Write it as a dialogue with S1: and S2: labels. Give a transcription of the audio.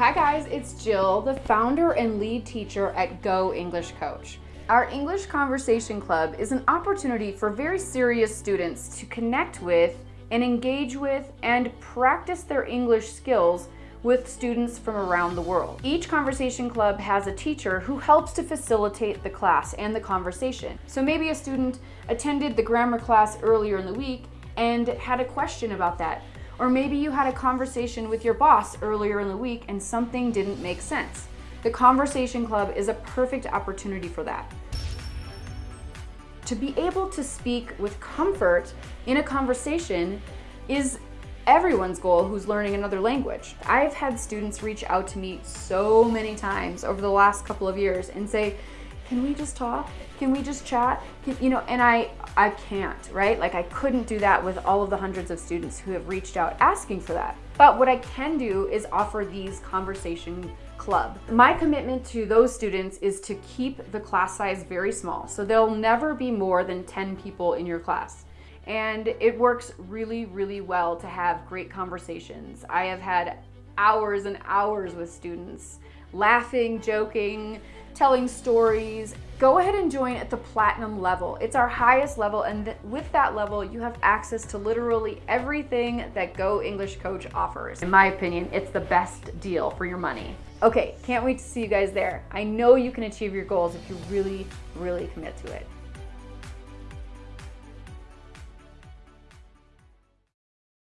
S1: Hi guys, it's Jill, the founder and lead teacher at Go English Coach. Our English Conversation Club is an opportunity for very serious students to connect with and engage with and practice their English skills with students from around the world. Each conversation club has a teacher who helps to facilitate the class and the conversation. So maybe a student attended the grammar class earlier in the week and had a question about that. Or maybe you had a conversation with your boss earlier in the week and something didn't make sense. The Conversation Club is a perfect opportunity for that. To be able to speak with comfort in a conversation is everyone's goal who's learning another language. I've had students reach out to me so many times over the last couple of years and say, can we just talk? Can we just chat? Can, you know, and I, I can't, right? Like I couldn't do that with all of the hundreds of students who have reached out asking for that. But what I can do is offer these conversation club. My commitment to those students is to keep the class size very small. So there'll never be more than 10 people in your class and it works really, really well to have great conversations. I have had hours and hours with students, laughing, joking, telling stories. Go ahead and join at the platinum level. It's our highest level and th with that level you have access to literally everything that Go English Coach offers. In my opinion, it's the best deal for your money. Okay, can't wait to see you guys there. I know you can achieve your goals if you really, really commit to it.